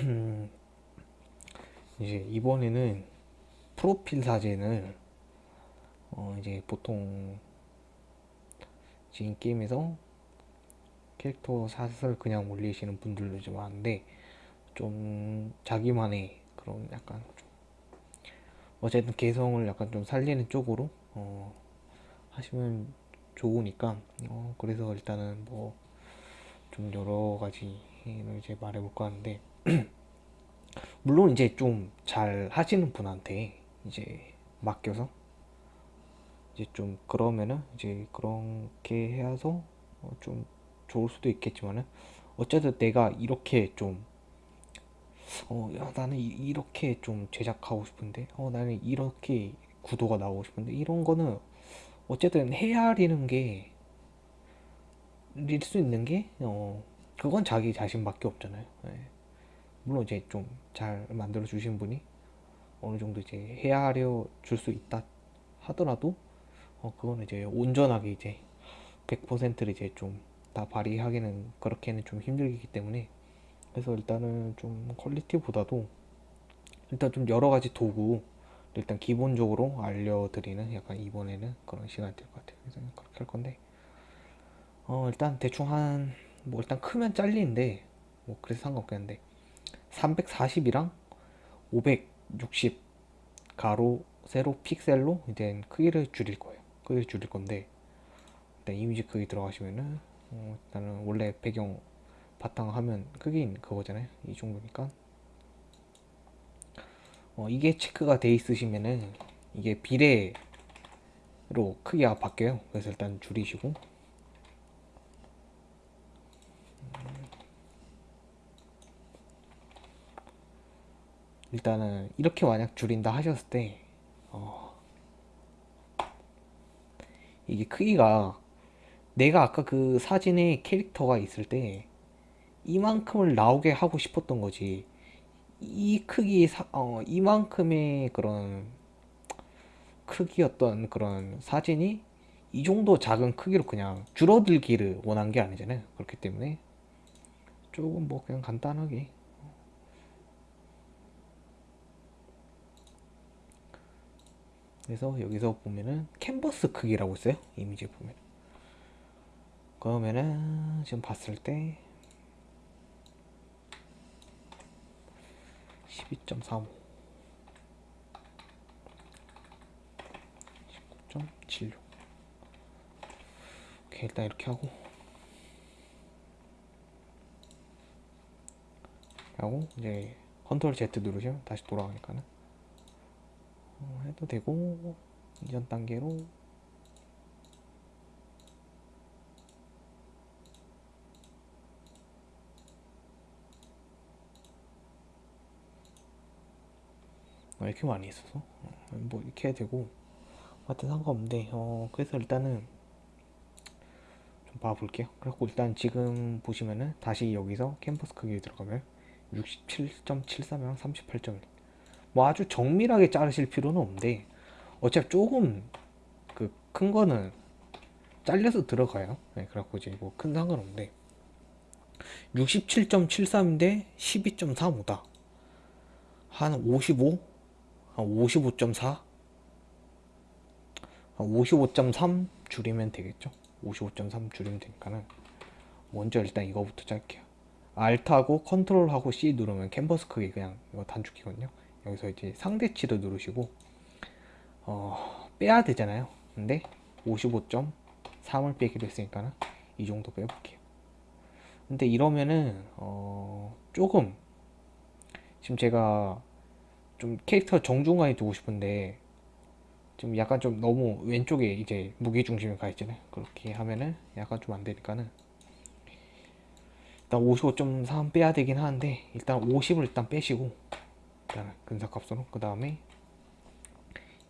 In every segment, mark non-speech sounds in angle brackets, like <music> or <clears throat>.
<clears throat> 이제 이번에는 프로필 사진을 어 이제 보통 지금 게임에서 캐릭터 샷을 그냥 올리시는 분들도 좀 많은데 좀 자기만의 그런 약간 좀 어쨌든 개성을 약간 좀 살리는 쪽으로 어 하시면 좋으니까 어 그래서 일단은 뭐 좀 여러 가지를 이제 말해볼까 하는데 <clears throat> 물론 이제 좀 잘 하시는 분한테 이제 맡겨서 이제 좀 그러면은 이제 그렇게 해서 어좀 좋을 수도 있겠지만은 어쨌든 내가 이렇게 좀 어, 야, 나는 이, 렇게좀 제작하고 싶은데, 어, 나는 이렇게 구도가 나오고 싶은데, 이런 거는 어쨌든 헤아리는 게, 릴 수 있는 게, 어, 그건 자기 자신밖에 없잖아요. 네. 물론 이제 좀 잘 만들어 주신 분이 어느 정도 이제 헤아려 줄 수 있다 하더라도, 어, 그거는 이제 온전하게 이제 100%를 이제 좀 다 발휘하기는 그렇게는 좀 힘들기 때문에, 그래서 일단은 좀 퀄리티보다도 일단 좀 여러 가지 도구 일단 기본적으로 알려드리는 약간 이번에는 그런 시간이 될 것 같아요. 그래서 그렇게 할 건데 어 일단 대충 한 뭐 일단 크면 잘리는데 뭐 그래서 상관없겠는데 340이랑 560 가로 세로 픽셀로 이제 크기를 줄일 거예요. 크기를 줄일 건데 일단 이미지 크기 들어가시면은 어 일단은 원래 배경 바탕 화면 크기인 그거잖아요. 이 정도니까. 어, 이게 체크가 돼 있으시면은 이게 비례로 크기가 바뀌어요. 그래서 일단 줄이시고 일단은 이렇게 만약 줄인다 하셨을 때 어, 이게 크기가 내가 아까 그 사진에 캐릭터가 있을 때 이만큼을 나오게 하고 싶었던 거지. 이 크기 사, 어, 이만큼의 그런 크기였던 그런 사진이 이 정도 작은 크기로 그냥 줄어들기를 원한 게 아니잖아요. 그렇기 때문에 조금 뭐 그냥 간단하게 그래서 여기서 보면은 캔버스 크기라고 있어요 이미지 보면. 그러면은 지금 봤을 때 12.35 19.76 오케이 일단 이렇게 하고. 하고 이제 컨트롤 Z 누르시면 다시 돌아가니까는 어, 해도 되고 이전 단계로. 어, 이렇게 많이 있어서? 어, 뭐 이렇게 해야 되고. 하여튼 상관없는데 어 그래서 일단은 좀 봐볼게요. 그래고 일단 지금 보시면은 다시 여기서 캠퍼스 크기 들어가면 67.73이랑 38.1 뭐 아주 정밀하게 자르실 필요는 없는데 어차피 조금 그 큰 거는 잘려서 들어가요. 네, 그래갖고 이제 뭐 큰 상관없는데 67.73인데 12.35다. 한 55? 한 55.4? 한 55.3 줄이면 되겠죠? 55.3 줄이면 되니까는 먼저 일단 이거부터 짤게요. Alt하고 컨트롤하고 C 누르면 캔버스 크기 그냥 이거 단축키거든요 여기서 이제 상대치도 누르시고 어, 빼야 되잖아요. 근데 55.3을 빼기로 했으니까는 이 정도 빼볼게요. 근데 이러면은 어, 조금 지금 제가 좀 캐릭터 정중간에 두고 싶은데 좀 약간 좀 너무 왼쪽에 이제 무게중심이 가 있잖아요. 그렇게 하면은 약간 좀 안되니까는 일단 55.3 빼야 되긴 하는데 일단 50을 일단 빼시고 일단 근사값으로. 그 다음에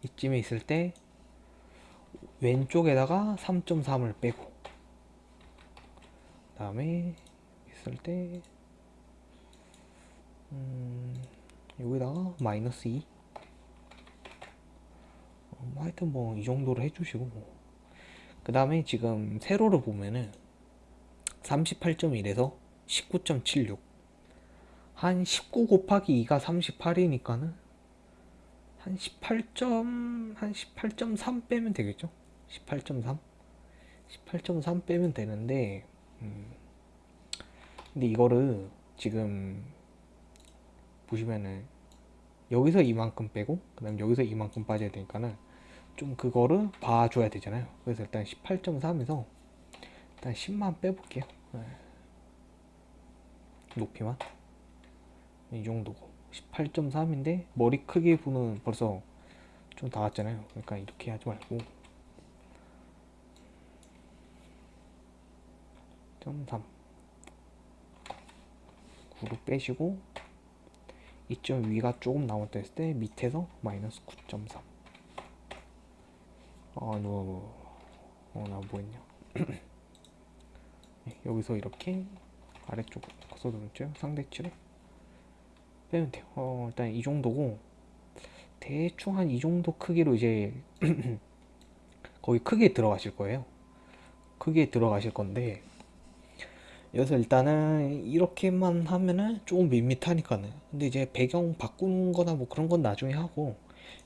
이쯤에 있을 때 왼쪽에다가 3.3을 빼고 그 다음에 있을 때 음... 여기다가 마이너스 2 어, 뭐 하여튼 뭐 이 정도로 해주시고 그 다음에 지금 세로로 보면은 38.1에서 19.76 한 19 곱하기 2가 38이니까는 한 18점 한 18.3 빼면 되겠죠? 18.3 18.3 빼면 되는데 음, 근데 이거를 지금 보시면은 여기서 이만큼 빼고 그 다음 여기서 이만큼 빠져야 되니까는 좀 그거를 봐줘야 되잖아요. 그래서 일단 18.3에서 일단 10만 빼볼게요. 네. 높이만 이 정도고. 18.3인데 머리 크기 부는 벌써 좀 닿았잖아요. 그러니까 이렇게 하지 말고. 0.3 9로 빼시고 2점 위가 조금 남았다 했을 때 밑에서 마이너스 9.3 아, 너, 어, 나 뭐했냐. <clears throat> 네, 여기서 이렇게 아래쪽 써두었죠 상대치를 빼면 돼요. 어, 일단 이 정도고 대충 한 이 정도 크기로 이제 <clears throat> 거기 크게 들어가실 거예요. 크게 들어가실 건데 여기서 일단은 이렇게만 하면은 조금 밋밋하니까는. 근데 이제 배경 바꾸는 거나 뭐 그런 건 나중에 하고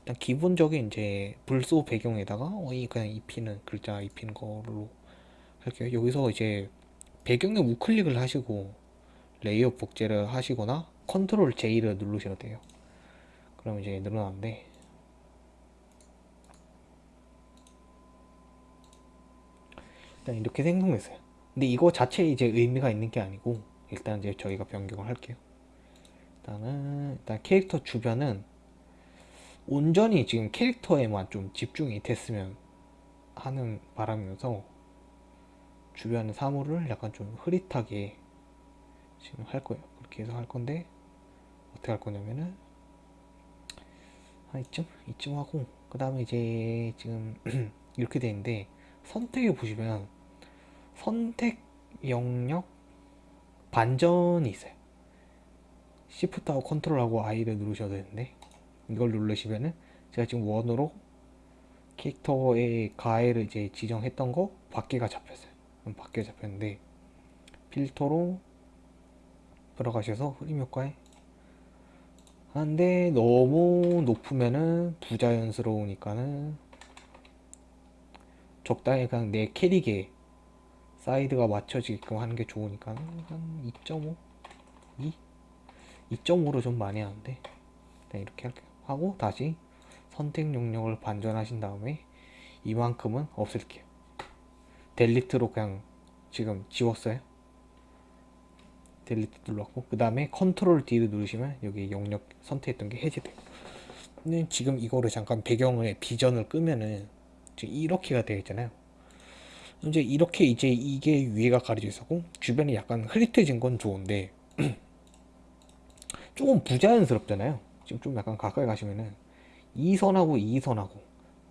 일단 기본적인 이제 불소 배경에다가 어이 그냥 입히는 글자 입히는 걸로 할게요. 여기서 이제 배경에 우클릭을 하시고 layer 복제를 하시거나 control J를 누르셔도 돼요. 그럼 이제 늘어나는데. 일단 이렇게 생성됐어요. 근데 이거 자체에 이제 의미가 있는 게 아니고 일단 이제 저희가 변경을 할게요. 일단은 일단 캐릭터 주변은 온전히 지금 캐릭터에만 좀 집중이 됐으면 하는 바람이어서 주변 사물을 약간 좀 흐릿하게 지금 할 거예요. 그렇게 해서 할 건데 어떻게 할 거냐면은 한 이쯤? 이쯤 하고 그 다음에 이제 지금 <clears throat> 이렇게 돼 있는데 선택에 보시면 선택 영역 반전이 있어요. Shift하고 컨트롤하고 I를 누르셔야 되는데 이걸 누르시면은 제가 지금 원으로 캐릭터의 가해를 이제 지정했던 거 밖에가 잡혔어요. 밖에 잡혔는데 필터로 들어가셔서 흐림 효과에 하는데 너무 높으면은 부자연스러우니까는 적당히 그냥 내 캐릭에 사이즈가 맞춰지게끔 하는 게 좋으니까 한 2.5? 2? 2.5로 좀 많이 하는데 네, 이렇게 할게요 하고 다시 선택 영역을 반전하신 다음에 이만큼은 없앨게요 delete로 그냥 지금 지웠어요 delete 눌렀고 그 다음에 control D를 누르시면 여기 영역 선택했던 게 해제돼요. 지금 이거를 잠깐 배경을 비전을 끄면은 지금 이렇게가 되어 있잖아요. 이제 이렇게 이제 이게 위에가 가려져 있었고 주변이 약간 흐릿해진 건 좋은데 <clears throat> 조금 부자연스럽잖아요. 지금 좀 약간 가까이 가시면은 이 선하고 이 선하고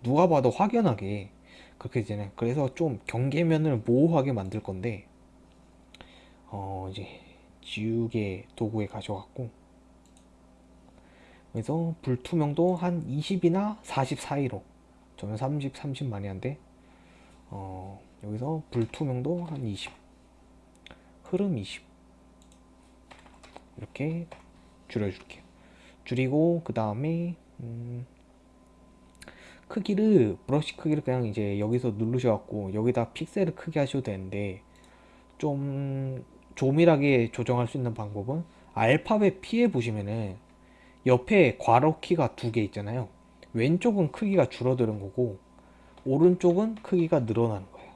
누가 봐도 확연하게 그렇게 되잖아요. 그래서 좀 경계면을 모호하게 만들 건데 어 이제 지우개 도구에 가져왔고 그래서 불투명도 한 20이나 40 사이로 저는 30, 30 많이 한데 어 여기서 불투명도 한 20, 흐름 20 이렇게 줄여줄게요. 줄이고 그 다음에 음 크기를 브러쉬 크기를 그냥 이제 여기서 누르셔갖고 여기다 픽셀을 크게 하셔도 되는데 좀 조밀하게 조정할 수 있는 방법은 알파벳 P에 보시면은 옆에 괄호 키가 두 개 있잖아요. 왼쪽은 크기가 줄어드는 거고 오른쪽은 크기가 늘어나는 거예요.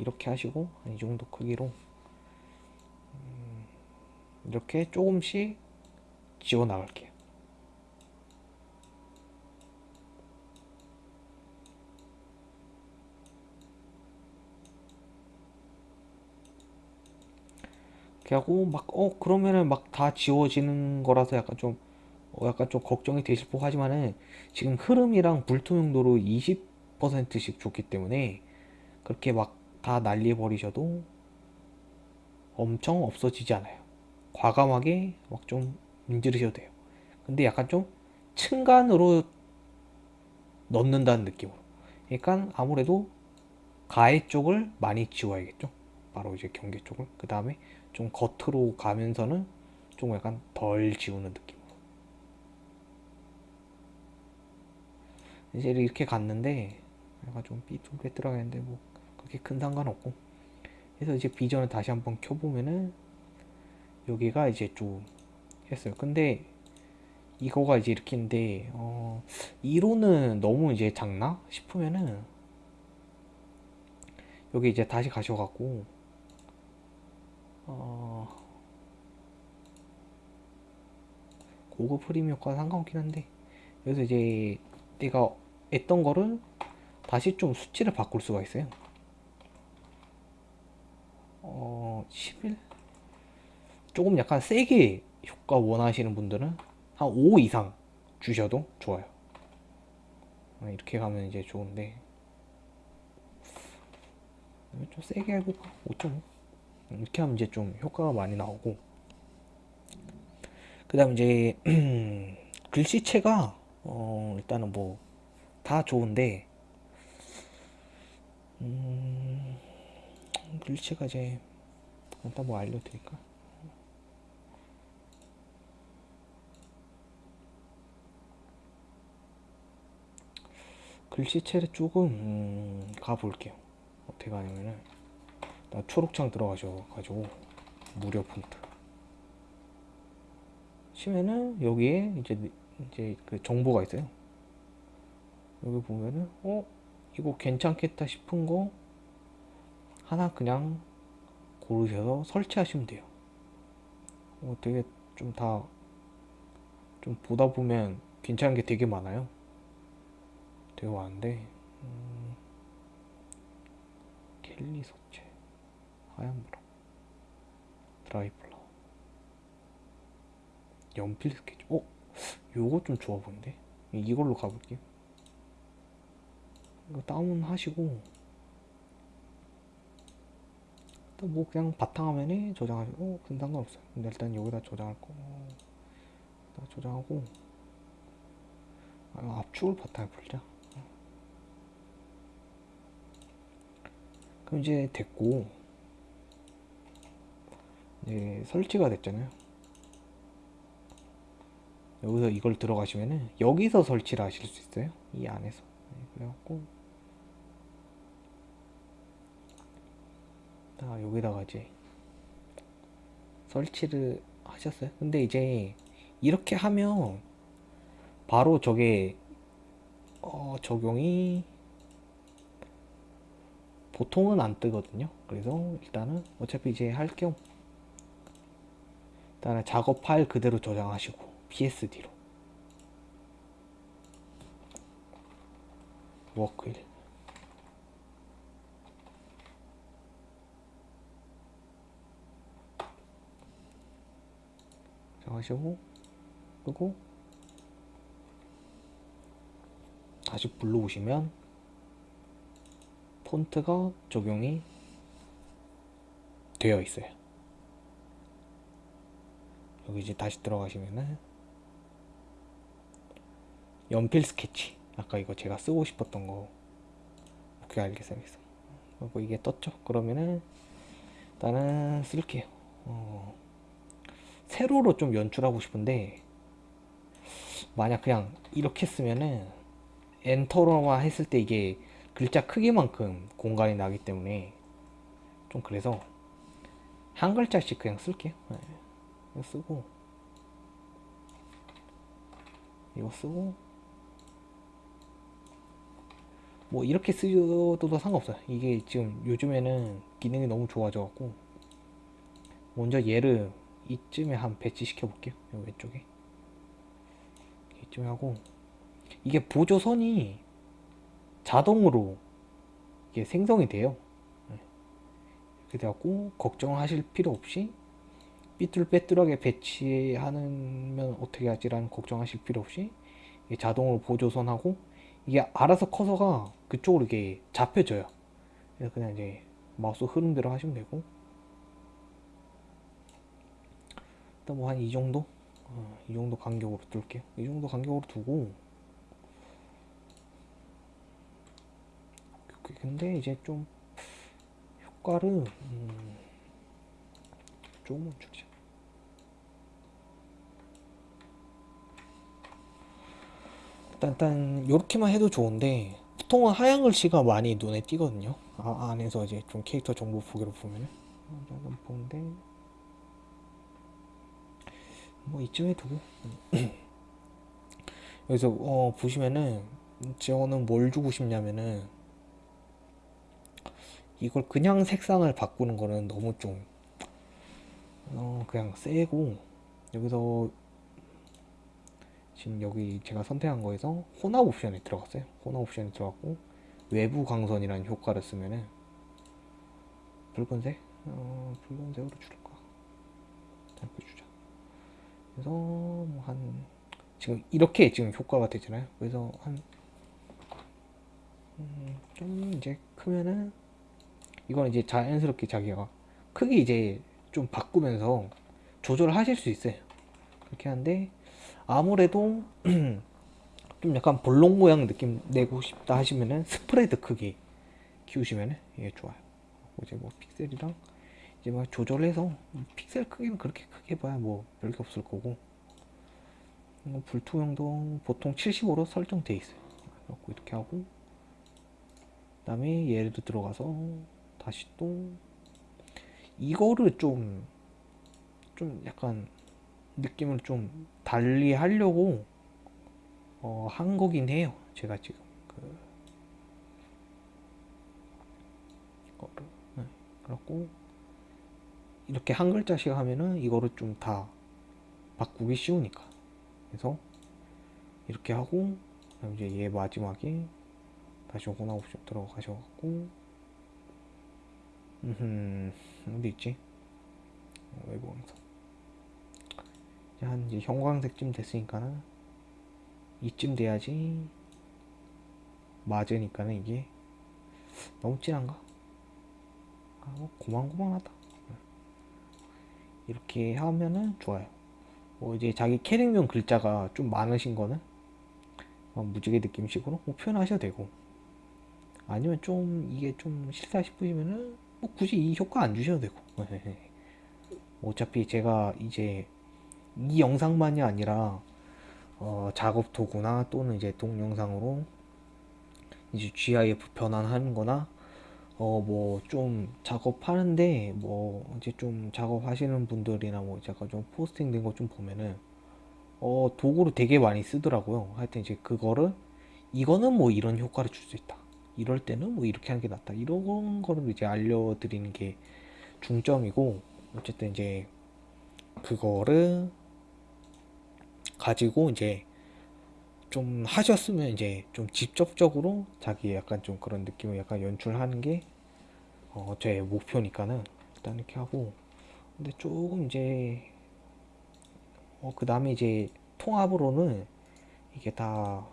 이렇게 하시고 이 정도 크기로 음, 이렇게 조금씩 지워 나갈게요 이렇게 하고 막 어 그러면은 막 다 지워지는 거라서 약간 좀 어, 약간 좀 걱정이 되실 법 하지만은 지금 흐름이랑 불투명도로 20%씩 줬기 때문에 그렇게 막 다 날려버리셔도 엄청 없어지지 않아요. 과감하게 막 좀 문지르셔도 돼요. 근데 약간 좀 층간으로 넣는다는 느낌으로. 그러니까 아무래도 가해 쪽을 많이 지워야겠죠. 바로 이제 경계 쪽을. 그 다음에 좀 겉으로 가면서는 좀 약간 덜 지우는 느낌으로 이제 이렇게 갔는데 약간 좀 삐뚤빼뚤하겠는데 뭐 그렇게 큰 상관없고. 그래서 이제 비전을 다시 한번 켜보면은 여기가 이제 좀 했어요. 근데 이거가 이제 이렇게 인데 어 2로는 너무 이제 작나 싶으면은 여기 이제 다시 가셔갖고 어 고급 프리미엄과 상관없긴 한데 여기서 이제 내가 했던 거를 다시 좀 수치를 바꿀 수가 있어요 어 11? 조금 약간 세게 효과 원하시는 분들은 한 5 이상 주셔도 좋아요 어, 이렇게 가면 이제 좋은데 좀 세게 해볼까? 5.5 이렇게 하면 이제 좀 효과가 많이 나오고. 그 다음 이제 <clears throat> 글씨체가 어 일단은 뭐 다 좋은데 음 글씨체가 이제 일단 뭐 알려드릴까? 글씨체를 조금 음, 가볼게요. 어떻게 가냐면은. 나 초록창 들어가셔가지고 무료 폰트. 치면은 여기에 이제 이제 그 정보가 있어요. 여기 보면은 어 이거 괜찮겠다 싶은 거 하나 그냥 고르셔서 설치하시면 돼요. 어, 되게 좀 다 좀 보다 보면 괜찮은 게 되게 많아요. 되게 많은데 음, 켈리 소체 하얀 브라 드라이 플라워 연필 스케치. 어? 요거 좀 좋아 보이는데? 이걸로 가볼게요 이거 다운하시고. 또 뭐 그냥 바탕화면에 저장하시고 어, 그건 상관없어요. 근데 일단 여기다 저장할 거. 여기다 저장하고. 아, 압축을 바탕에 풀자. 그럼 이제 됐고 이제 설치가 됐잖아요. 여기서 이걸 들어가시면은 여기서 설치를 하실 수 있어요. 이 안에서. 네, 그래갖고. 아 여기다가 이제 설치를 하셨어요? 근데 이제 이렇게 하면 바로 저게 어, 적용이 보통은 안 뜨거든요. 그래서 일단은 어차피 이제 할겸 일단은 작업 파일 그대로 저장하시고 PSD로. 워크일. 저장하시고 끄고 다시 불러오시면 폰트가 적용이 되어 있어요 여기 이제 다시 들어가시면은 연필 스케치. 아까 이거 제가 쓰고 싶었던 거. 오케이 알겠어 그리고 이게 떴죠? 그러면은 일단은 쓸게요. 어, 세로로 좀 연출하고 싶은데 만약 그냥 이렇게 쓰면은 엔터로만 했을 때 이게 글자 크기만큼 공간이 나기 때문에 좀 그래서 한 글자씩 그냥 쓸게요. 네. 이거 쓰고 이거 쓰고 뭐 이렇게 쓰셔도 상관없어요. 이게 지금 요즘에는 기능이 너무 좋아져 갖고 먼저 얘를 이쯤에 한 배치 시켜 볼게요. 여기 왼쪽에. 이쯤에 하고 이게 보조선이 자동으로 이게 생성이 돼요. 네. 이렇게 돼갖고 걱정하실 필요 없이 삐뚤빼뚤하게 배치하면 어떻게 하지라는 걱정하실 필요 없이 자동으로 보조선하고 이게 알아서 커서가 그쪽으로 이게 잡혀져요. 그래서 그냥 이제 마우스 흐름대로 하시면 되고. 일단 뭐 한 이 정도? 어, 이 정도 간격으로 둘게요. 이 정도 간격으로 두고. 근데 이제 좀 효과를 음, 조금 멈추죠. 일단 이렇게만 해도 좋은데 보통은 하얀 글씨가 많이 눈에 띄거든요. 아, 안에서 이제 좀 캐릭터 정보 보기로 보면은 약간 보는데 뭐 이쯤에 두고 <clears throat> 여기서 어, 보시면은 저는 뭘 주고 싶냐면은 이걸 그냥 색상을 바꾸는 거는 너무 좀 어, 그냥 세고 여기서 지금 여기 제가 선택한 거에서 혼합 옵션에 들어갔어요. 혼합 옵션에 들어갔고 외부 광선이라는 효과를 쓰면은 붉은색? 어, 붉은색으로 줄까? 이렇게 주자. 그래서 뭐 한 지금 이렇게 지금 효과가 되잖아요. 그래서 한 음, 좀 이제 크면은 이건 이제 자연스럽게 자기가 크기 이제 좀 바꾸면서 조절하실 수 있어요. 그렇게 하는데 아무래도 <clears throat> 좀 약간 볼록 모양 느낌 내고 싶다 하시면은 스프레드 크기 키우시면은 이게 좋아요. 이제 뭐 픽셀이랑 이제 막 조절해서 픽셀 크기는 그렇게 크게 봐야 뭐 별게 없을 거고. 뭐 불투명도 보통 75로 설정돼 있어요. 이렇게 하고. 그 다음에 얘도 들어가서 다시 또 이거를 좀 좀 약간 느낌을 좀 달리 하려고 어, 한 거긴 해요 제가 지금 그 이거를 네. 그렇고 이렇게 한 글자씩 하면은 이거를 좀 다 바꾸기 쉬우니까 그래서 이렇게 하고 이제 얘 마지막에 다시 오거나 옵션 들어가셔갖고 음 어디 있지? 외부 항상 한 이제 형광색쯤 됐으니까는 이쯤 돼야지 맞으니까는 이게 너무 진한가? 아, 뭐 고만고만하다. 이렇게 하면은 좋아요. 뭐 이제 자기 캐릭명 글자가 좀 많으신 거는 무지개 느낌식으로 뭐 표현하셔도 되고 아니면 좀 이게 좀 싫다 싶으시면은 뭐 굳이 이 효과 안 주셔도 되고. 어차피 제가 이제 이 영상만이 아니라 어, 작업 도구나 또는 이제 동영상으로 이제 GIF 변환하는 거나 어 뭐 좀 작업하는데 뭐 이제 좀 작업하시는 분들이나 뭐 약간 좀 포스팅 된 거 좀 보면은 어 도구를 되게 많이 쓰더라고요. 하여튼 이제 그거를 이거는 뭐 이런 효과를 줄 수 있다 이럴 때는 뭐 이렇게 하는 게 낫다. 이런 거를 이제 알려드리는 게 중점이고 어쨌든 이제 그거를 가지고 이제 좀 하셨으면 이제 좀 직접적으로 자기 약간 좀 그런 느낌을 약간 연출하는 게 어, 제 목표니까는 일단 이렇게 하고. 근데 조금 이제 어, 그 다음에 이제 통합으로는 이게 다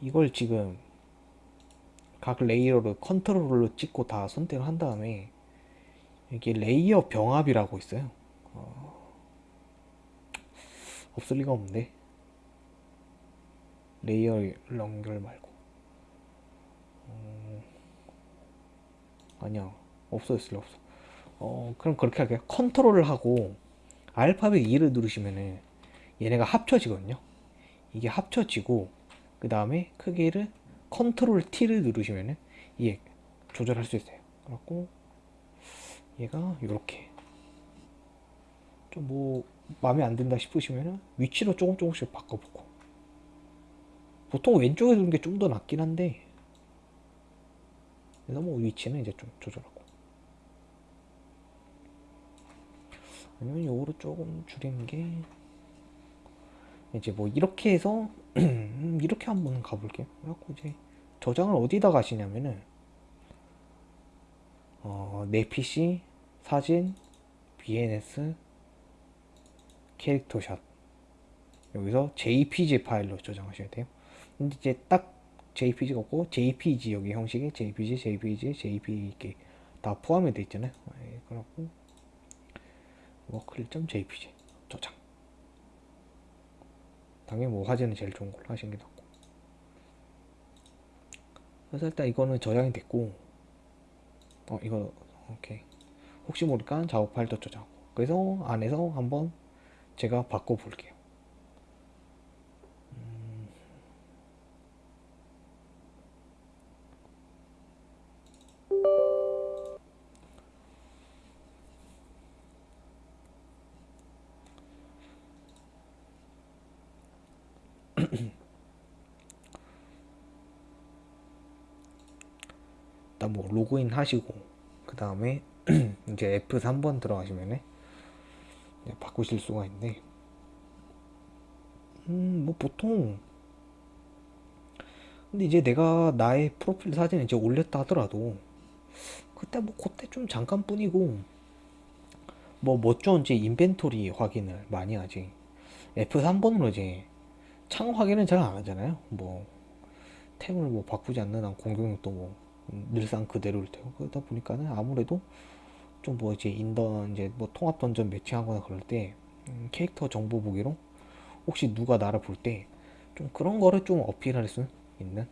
이걸 지금 각 레이어를 컨트롤로 찍고 다 선택을 한 다음에 이게 레이어 병합이라고 있어요. 어, 없을 리가 없는데. 레이어 연결 말고. 어, 아니야. 없어졌을 리 없어. 어 그럼 그렇게 할게요. 컨트롤을 하고 알파벳 E를 누르시면은 얘네가 합쳐지거든요. 이게 합쳐지고 그 다음에 크기를 컨트롤 T를 누르시면은 이게 조절할 수 있어요. 그래갖고 얘가 이렇게. 좀 뭐 마음에 안 든다 싶으시면은 위치로 조금 조금씩 바꿔보고. 보통 왼쪽에 두는 게 좀 더 낫긴 한데 그래서 뭐 위치는 이제 좀 조절하고. 아니면 요거를 조금 줄이는 게 이제 뭐 이렇게 해서 <clears throat> 이렇게 한번 가볼게요. 그래갖고 이제 저장을 어디다 가시냐면은 어, 내 PC 사진 BNS 캐릭터샷. 여기서 JPG 파일로 저장하셔야 돼요. 근데 이제 딱 JPG가 없고 JPG 여기 형식이 JPG, JPG, JPG 이렇게 다 포함이 되어 있잖아요. 예, 그렇고 워클.jpg 저장 당연히 뭐 화질은 제일 좋은 걸로 하시는 게 낫고. 그래서 일단 이거는 저장이 됐고 어 이거 오케이. 혹시 모르니까 작업 파일도 저장하고. 그래서 안에서 한번 제가 바꿔 볼게요 하시고 그 다음에 <clears throat> 이제 F3번 들어가시면은 이제 바꾸실 수가 있는데 음 뭐 보통 근데 이제 내가 나의 프로필 사진을 이제 올렸다 하더라도 그때 뭐 그때 좀 잠깐뿐이고 뭐 이제 인벤토리 확인을 많이 하지. F3번으로 이제 창 확인은 잘 안 하잖아요. 뭐 템을 뭐 바꾸지 않는 한 공격력도 뭐 늘상 그대로일 테고 그러다 보니까는 아무래도 좀 뭐 이제 인던 이제 뭐 통합 던전 매칭하거나 그럴 때 음, 캐릭터 정보 보기로 혹시 누가 나를 볼 때 좀 그런 거를 좀 어필할 수 있는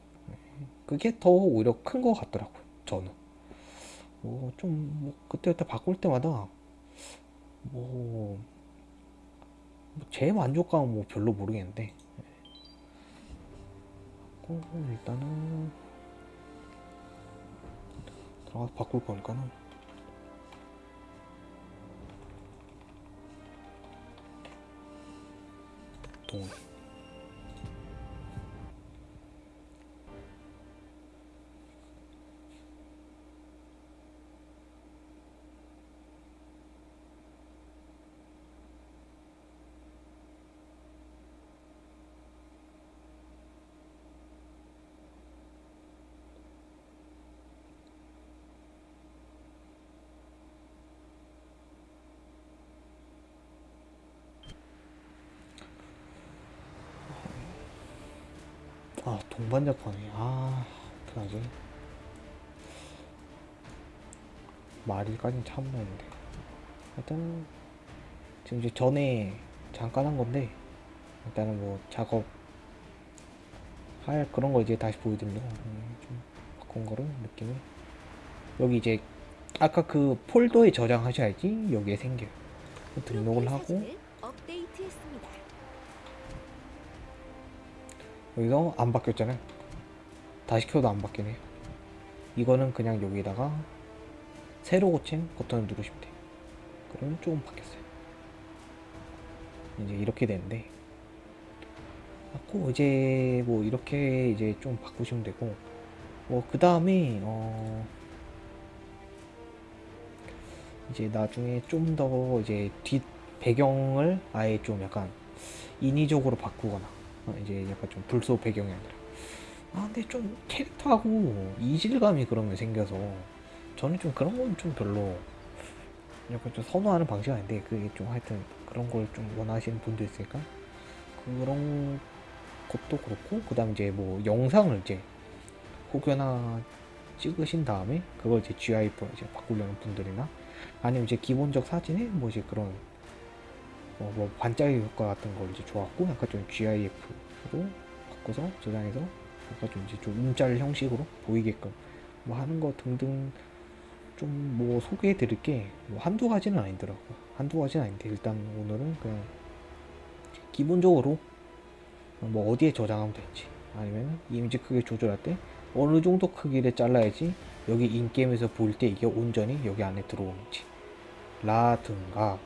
그게 더 오히려 큰 거 같더라고요 저는. 뭐 좀 뭐 그때그때 바꿀 때마다 뭐, 뭐제 만족감은 뭐 별로 모르겠는데 어, 일단은 들어가서 바꿀 거니까는. 동 아 동반자판이. 아 어떡하지? 말일까진 참는데. 일단 지금 이제 전에 잠깐 한 건데 일단은 뭐 작업 할 그런 거 이제 다시 보여드리려고 음, 좀 바꾼 거를 느낌이. 여기 이제 아까 그 폴더에 저장하셔야지 여기에 생겨요. 등록을 하고 여기서 안 바뀌었잖아요. 다시 켜도 안 바뀌네요. 이거는 그냥 여기다가 새로 고침 버튼을 누르시면 돼요. 그러면 조금 바뀌었어요. 이제 이렇게 되는데 맞고 이제 뭐 이렇게 이제 좀 바꾸시면 되고 뭐 그 다음에 어 이제 나중에 좀 더 이제 뒷 배경을 아예 좀 약간 인위적으로 바꾸거나 어, 이제 약간 좀 불소 배경이 아니라. 아 근데 좀 캐릭터하고 이질감이 그러면 생겨서 저는 좀 그런 건 좀 별로 약간 좀 선호하는 방식이 아닌데 그게 좀 하여튼 그런 걸 좀 원하시는 분도 있으니까? 그런 것도 그렇고 그 다음 이제 뭐 영상을 이제 혹여나 찍으신 다음에 그걸 이제 GIF로 이제 바꾸려는 분들이나 아니면 이제 기본적 사진에 뭐 이제 그런 뭐, 뭐 반짝이 효과 같은 걸 이제 좋았고 약간 좀 GIF로 바꿔서 저장해서 약간 좀 이제 좀 움짤 형식으로 보이게끔 뭐 하는 거 등등 좀 뭐 소개해 드릴 게 뭐 한두 가지는 아니더라고 한두 가지는 아닌데 일단 오늘은 그냥 기본적으로 뭐 어디에 저장하면 되는지 아니면 이미지 크기 조절할 때 어느 정도 크기를 잘라야지 여기 인게임에서 보일 때 이게 온전히 여기 안에 들어오는지 라든가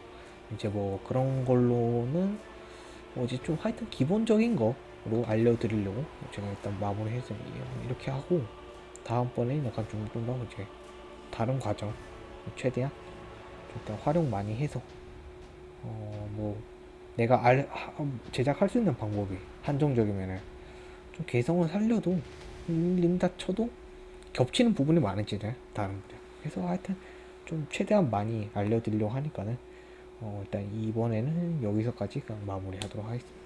이제 뭐 그런 걸로는 뭐 이제 좀 하여튼 기본적인 거로 알려드리려고 제가 일단 마무리해서 이렇게 하고 다음번에 약간 좀좀더 이제 다른 과정 최대한 좀 일단 활용 많이 해서 어 뭐 내가 알 하- 제작할 수 있는 방법이 한정적이면은 좀 개성을 살려도 밀린다 쳐도 겹치는 부분이 많은지는 다른 분들 그래서 하여튼 좀 최대한 많이 알려드리려고 하니까는 어 일단 이번에는 여기서까지 마무리하도록 하겠습니다.